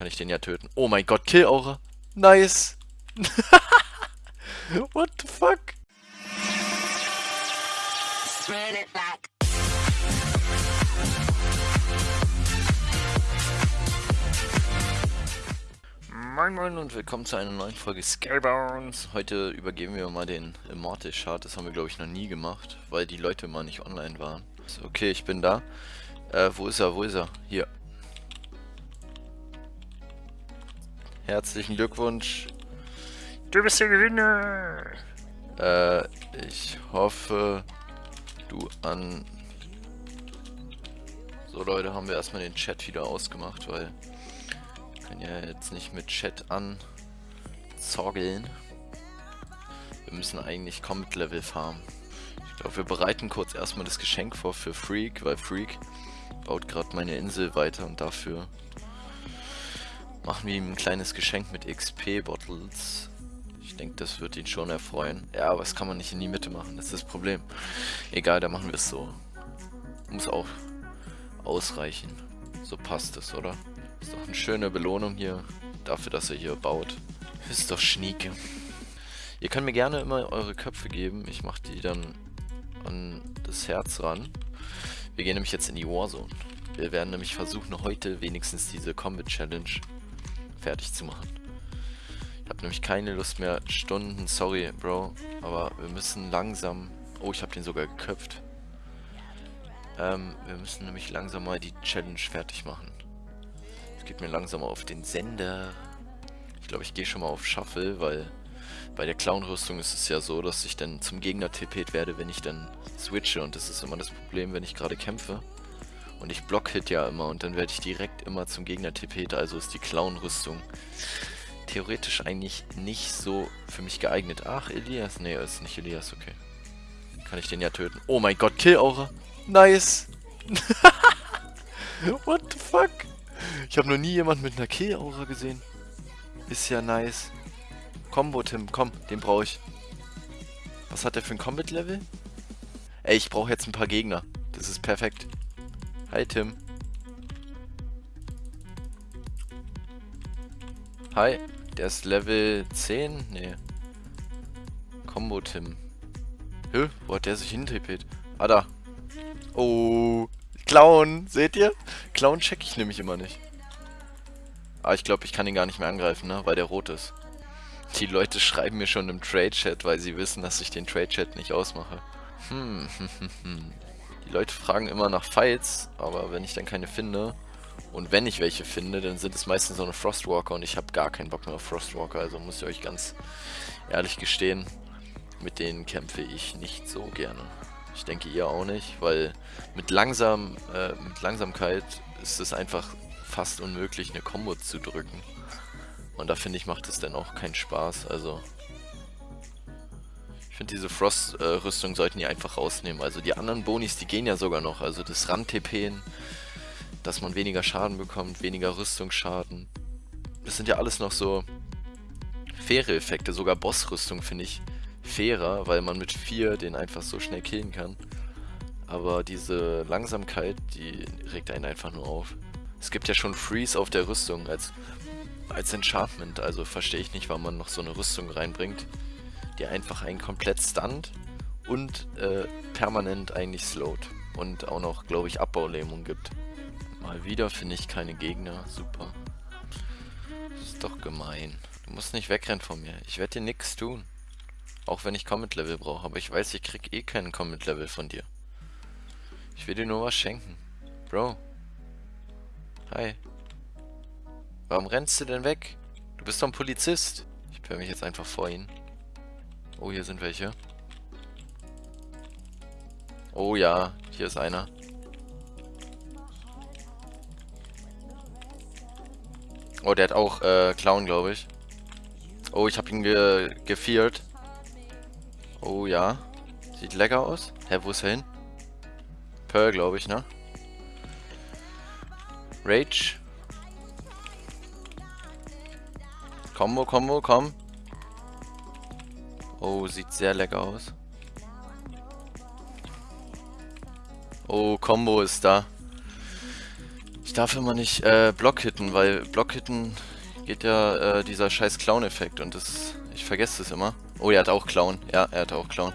Kann ich den ja töten. Oh mein Gott, Kill-Aura. Nice. What the fuck? Moin Moin und willkommen zu einer neuen Folge Scalebounds. Heute übergeben wir mal den Immortal Shard. Das haben wir glaube ich noch nie gemacht, weil die Leute mal nicht online waren. So, okay, ich bin da. Äh, wo ist er? Wo ist er? Hier. Herzlichen Glückwunsch. Du bist der Gewinner. Äh, ich hoffe, du an... So Leute, haben wir erstmal den Chat wieder ausgemacht, weil... Wir können ja jetzt nicht mit Chat an zoggeln. Wir müssen eigentlich Combat Level farmen. Ich glaube, wir bereiten kurz erstmal das Geschenk vor für Freak, weil Freak baut gerade meine Insel weiter und dafür Machen wir ihm ein kleines Geschenk mit XP-Bottles. Ich denke, das wird ihn schon erfreuen. Ja, aber das kann man nicht in die Mitte machen, das ist das Problem. Egal, da machen wir es so. Muss auch ausreichen. So passt es, oder? Ist doch eine schöne Belohnung hier, dafür, dass er hier baut. Ist doch schnieke. Ihr könnt mir gerne immer eure Köpfe geben. Ich mache die dann an das Herz ran. Wir gehen nämlich jetzt in die Warzone. Wir werden nämlich versuchen, heute wenigstens diese Combat Challenge fertig zu machen. Ich habe nämlich keine Lust mehr, Stunden, sorry, Bro, aber wir müssen langsam... Oh, ich habe den sogar geköpft. Ähm, wir müssen nämlich langsam mal die Challenge fertig machen. Es geht mir langsam auf den Sender. Ich glaube, ich gehe schon mal auf Shuffle, weil bei der Clown-Rüstung ist es ja so, dass ich dann zum Gegner tippet werde, wenn ich dann switche. Und das ist immer das Problem, wenn ich gerade kämpfe. Und ich block-hit ja immer und dann werde ich direkt immer zum Gegner tippet, also ist die Clown-Rüstung theoretisch eigentlich nicht so für mich geeignet. Ach, Elias? Nee, ist nicht Elias, okay. Kann ich den ja töten. Oh mein Gott, Kill-Aura. Nice. What the fuck? Ich habe noch nie jemanden mit einer Kill-Aura gesehen. Ist ja nice. Combo, Tim, komm, den brauche ich. Was hat der für ein Combat-Level? Ey, ich brauche jetzt ein paar Gegner. Das ist perfekt. Hi Tim. Hi, der ist Level 10? Nee. Combo Tim. Hä? Wo hat der sich hintippet? Ah, da. Oh. Clown. Seht ihr? Clown check ich nämlich immer nicht. Aber ich glaube, ich kann ihn gar nicht mehr angreifen, ne? Weil der rot ist. Die Leute schreiben mir schon im Trade-Chat, weil sie wissen, dass ich den Trade-Chat nicht ausmache. Hm, hm, hm, hm. Die Leute fragen immer nach Fights, aber wenn ich dann keine finde, und wenn ich welche finde, dann sind es meistens so eine Frostwalker und ich habe gar keinen Bock mehr auf Frostwalker, also muss ich euch ganz ehrlich gestehen, mit denen kämpfe ich nicht so gerne. Ich denke ihr auch nicht, weil mit, langsam, äh, mit Langsamkeit ist es einfach fast unmöglich, eine Combo zu drücken. Und da finde ich, macht es dann auch keinen Spaß, also finde, diese Frost-Rüstung äh, sollten die einfach rausnehmen. Also die anderen Bonis, die gehen ja sogar noch. Also das Rand-TPen, dass man weniger Schaden bekommt, weniger Rüstungsschaden. Das sind ja alles noch so faire Effekte. Sogar Boss-Rüstung finde ich fairer, weil man mit 4 den einfach so schnell killen kann. Aber diese Langsamkeit, die regt einen einfach nur auf. Es gibt ja schon Freeze auf der Rüstung als, als Enchantment, also verstehe ich nicht, warum man noch so eine Rüstung reinbringt die einfach einen komplett stunt und äh, permanent eigentlich slowt. Und auch noch, glaube ich, Abbaulähmung gibt. Mal wieder finde ich keine Gegner. Super. Das ist doch gemein. Du musst nicht wegrennen von mir. Ich werde dir nichts tun. Auch wenn ich Comet Level brauche. Aber ich weiß, ich krieg eh keinen Comet Level von dir. Ich will dir nur was schenken. Bro. Hi. Warum rennst du denn weg? Du bist doch ein Polizist. Ich höre mich jetzt einfach vor ihn. Oh, hier sind welche. Oh ja, hier ist einer. Oh, der hat auch äh, Clown, glaube ich. Oh, ich habe ihn ge gefeart. Oh ja. Sieht lecker aus. Hä, wo ist er hin? Pearl, glaube ich, ne? Rage. Combo, Combo, komm. Oh, sieht sehr lecker aus. Oh, Combo ist da. Ich darf immer nicht äh, Block hitten, weil Block hitten geht ja äh, dieser scheiß Clown-Effekt und das... Ich vergesse das immer. Oh, er hat auch Clown. Ja, er hat auch Clown.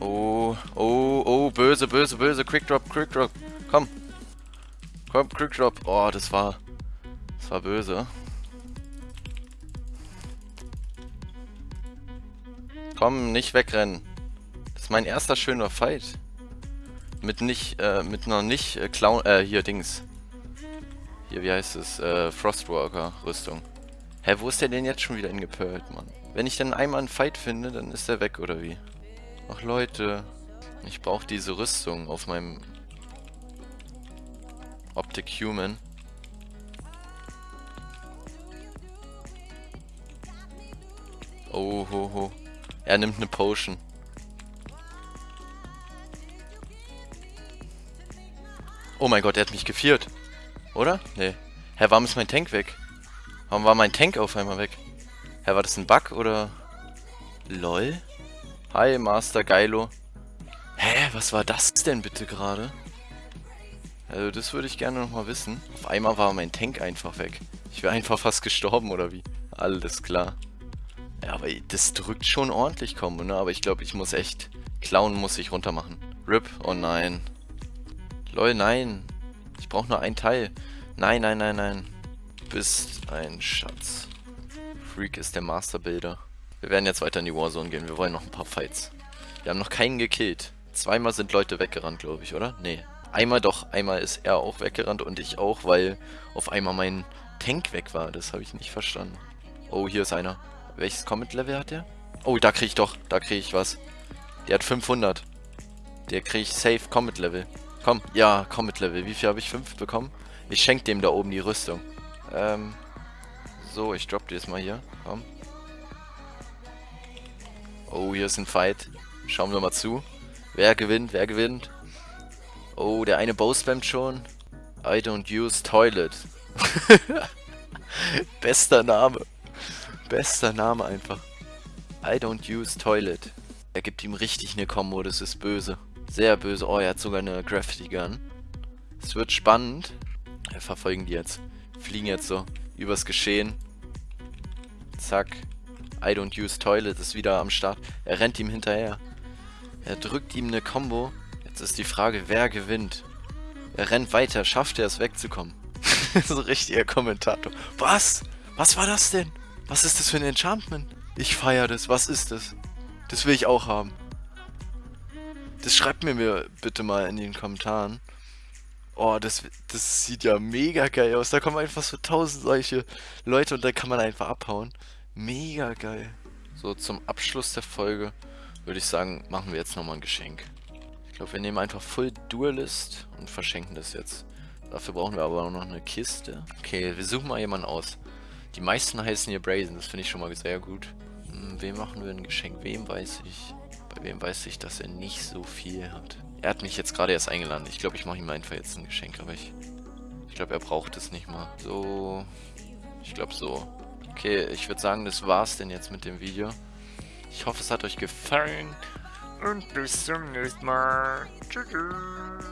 Oh, oh, oh, böse, böse, böse. Quick Drop, Quick Drop. Komm. Komm, Quick Drop. Oh, das war... Das war böse. Komm, nicht wegrennen. Das ist mein erster schöner Fight. Mit nicht, äh, mit einer nicht äh, Clown, äh, hier, Dings. Hier, wie heißt es? Äh, Frostwalker-Rüstung. Hä, wo ist der denn jetzt schon wieder ingepölt, Mann? Wenn ich dann einmal einen Fight finde, dann ist der weg, oder wie? Ach, Leute. Ich brauche diese Rüstung auf meinem Optic Human. Oh, ho, ho. Er nimmt eine Potion. Oh mein Gott, er hat mich gefiert. Oder? Nee. Hä, warum ist mein Tank weg? Warum war mein Tank auf einmal weg? Hä, war das ein Bug oder... LOL? Hi, Master Geilo. Hä, was war das denn bitte gerade? Also das würde ich gerne nochmal wissen. Auf einmal war mein Tank einfach weg. Ich wäre einfach fast gestorben oder wie? Alles klar. Ja, aber das drückt schon ordentlich Kombo, ne? Aber ich glaube, ich muss echt... Clown muss ich runter machen. RIP, oh nein. Lol, nein. Ich brauche nur ein Teil. Nein, nein, nein, nein. Du bist ein Schatz. Freak ist der Masterbuilder. Wir werden jetzt weiter in die Warzone gehen. Wir wollen noch ein paar Fights. Wir haben noch keinen gekillt. Zweimal sind Leute weggerannt, glaube ich, oder? Nee. Einmal doch. Einmal ist er auch weggerannt und ich auch, weil auf einmal mein Tank weg war. Das habe ich nicht verstanden. Oh, hier ist einer. Welches Comet-Level hat der? Oh, da kriege ich doch. Da kriege ich was. Der hat 500. Der kriege ich safe Comet-Level. Komm, ja, komm mit Level. Wie viel habe ich? Fünf bekommen? Ich schenke dem da oben die Rüstung. Ähm, so, ich drop dir jetzt mal hier. Komm. Oh, hier ist ein Fight. Schauen wir mal zu. Wer gewinnt, wer gewinnt? Oh, der eine Bow spammt schon. I don't use toilet. Bester Name. Bester Name einfach. I don't use toilet. Er gibt ihm richtig eine Combo, das ist böse. Sehr böse. Oh, er hat sogar eine Graffiti Gun. Es wird spannend. Wir verfolgen die jetzt. Fliegen jetzt so übers Geschehen. Zack. I don't use toilet ist wieder am Start. Er rennt ihm hinterher. Er drückt ihm eine Combo. Jetzt ist die Frage, wer gewinnt. Er rennt weiter. Schafft er es wegzukommen? so richtiger Kommentator. Was? Was war das denn? Was ist das für ein Enchantment? Ich feiere das. Was ist das? Das will ich auch haben. Das schreibt mir, mir bitte mal in den Kommentaren. Oh, das, das sieht ja mega geil aus. Da kommen einfach so tausend solche Leute und da kann man einfach abhauen. Mega geil. So, zum Abschluss der Folge würde ich sagen, machen wir jetzt nochmal ein Geschenk. Ich glaube, wir nehmen einfach Full Duelist und verschenken das jetzt. Dafür brauchen wir aber auch noch eine Kiste. Okay, wir suchen mal jemanden aus. Die meisten heißen hier Brazen, das finde ich schon mal sehr gut. Hm, wem machen wir ein Geschenk? Wem weiß ich? Bei wem weiß ich, dass er nicht so viel hat? Er hat mich jetzt gerade erst eingeladen. Ich glaube, ich mache ihm einfach jetzt ein Geschenk, aber ich... Ich glaube, er braucht es nicht mal. So... Ich glaube so. Okay, ich würde sagen, das war's denn jetzt mit dem Video. Ich hoffe, es hat euch gefallen. Und bis zum nächsten Mal. Tschüss.